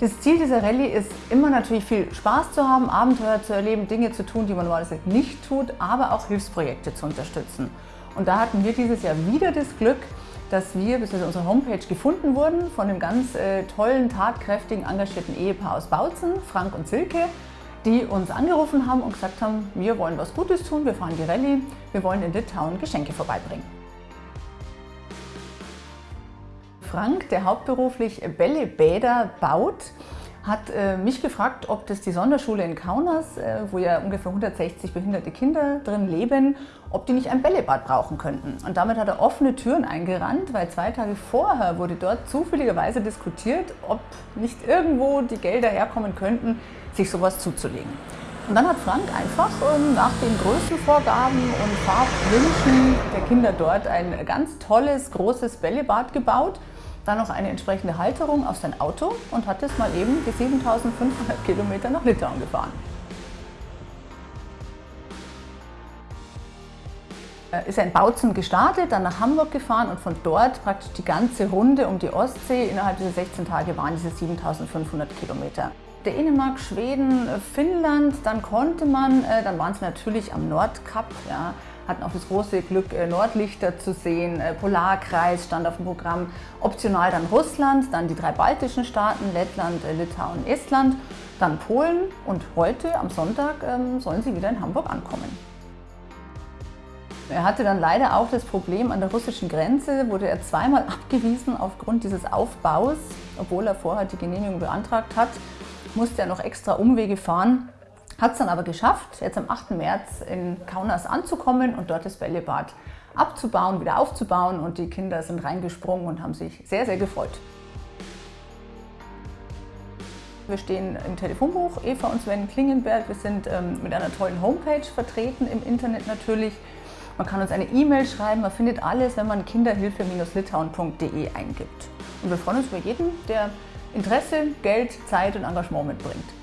Das Ziel dieser Rallye ist immer natürlich viel Spaß zu haben, Abenteuer zu erleben, Dinge zu tun, die man normalerweise nicht tut, aber auch Hilfsprojekte zu unterstützen. Und da hatten wir dieses Jahr wieder das Glück, dass wir bis auf unsere Homepage gefunden wurden von einem ganz äh, tollen, tatkräftigen, engagierten Ehepaar aus Bautzen, Frank und Silke, die uns angerufen haben und gesagt haben, wir wollen was Gutes tun, wir fahren die Rallye, wir wollen in Litauen Geschenke vorbeibringen. Frank, der hauptberuflich Bällebäder baut, hat äh, mich gefragt, ob das die Sonderschule in Kaunas, äh, wo ja ungefähr 160 behinderte Kinder drin leben, ob die nicht ein Bällebad brauchen könnten. Und damit hat er offene Türen eingerannt, weil zwei Tage vorher wurde dort zufälligerweise diskutiert, ob nicht irgendwo die Gelder herkommen könnten, sich sowas zuzulegen. Und dann hat Frank einfach ähm, nach den Größenvorgaben und Farbwünschen der Kinder dort ein ganz tolles, großes Bällebad gebaut dann noch eine entsprechende Halterung auf sein Auto und hat es mal eben die 7500 Kilometer nach Litauen gefahren. Ist er in Bautzen gestartet, dann nach Hamburg gefahren und von dort praktisch die ganze Runde um die Ostsee. Innerhalb dieser 16 Tage waren diese 7500 Kilometer. Dänemark, Schweden, Finnland, dann konnte man, äh, dann waren es natürlich am Nordkap, ja, hatten auch das große Glück, äh, Nordlichter zu sehen, äh, Polarkreis stand auf dem Programm, optional dann Russland, dann die drei baltischen Staaten, Lettland, äh, Litauen, Estland, dann Polen. Und heute am Sonntag ähm, sollen sie wieder in Hamburg ankommen. Er hatte dann leider auch das Problem an der russischen Grenze, wurde er zweimal abgewiesen aufgrund dieses Aufbaus, obwohl er vorher die Genehmigung beantragt hat, musste er noch extra Umwege fahren hat es dann aber geschafft, jetzt am 8. März in Kaunas anzukommen und dort das Bällebad abzubauen, wieder aufzubauen und die Kinder sind reingesprungen und haben sich sehr, sehr gefreut. Wir stehen im Telefonbuch Eva und Sven Klingenberg. Wir sind ähm, mit einer tollen Homepage vertreten im Internet natürlich. Man kann uns eine E-Mail schreiben, man findet alles, wenn man kinderhilfe-litauen.de eingibt. Und wir freuen uns über jeden, der Interesse, Geld, Zeit und Engagement mitbringt.